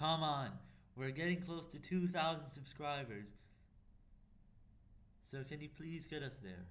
Come on. We're getting close to 2,000 subscribers. So can you please get us there?